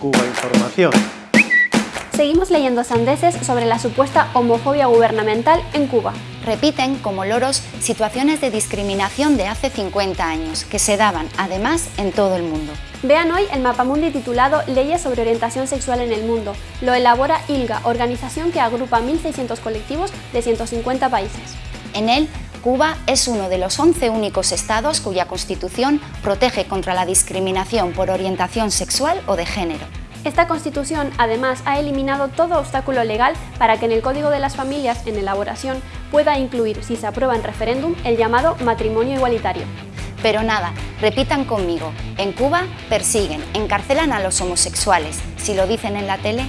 Cuba Información. Seguimos leyendo sandeces sobre la supuesta homofobia gubernamental en Cuba. Repiten, como loros, situaciones de discriminación de hace 50 años, que se daban, además, en todo el mundo. Vean hoy el mapamundi titulado Leyes sobre orientación sexual en el mundo. Lo elabora ILGA, organización que agrupa 1.600 colectivos de 150 países. En él, Cuba es uno de los 11 únicos estados cuya constitución protege contra la discriminación por orientación sexual o de género. Esta Constitución, además, ha eliminado todo obstáculo legal para que en el Código de las Familias, en elaboración, pueda incluir, si se aprueba en referéndum, el llamado matrimonio igualitario. Pero nada, repitan conmigo, en Cuba persiguen, encarcelan a los homosexuales. Si lo dicen en la tele,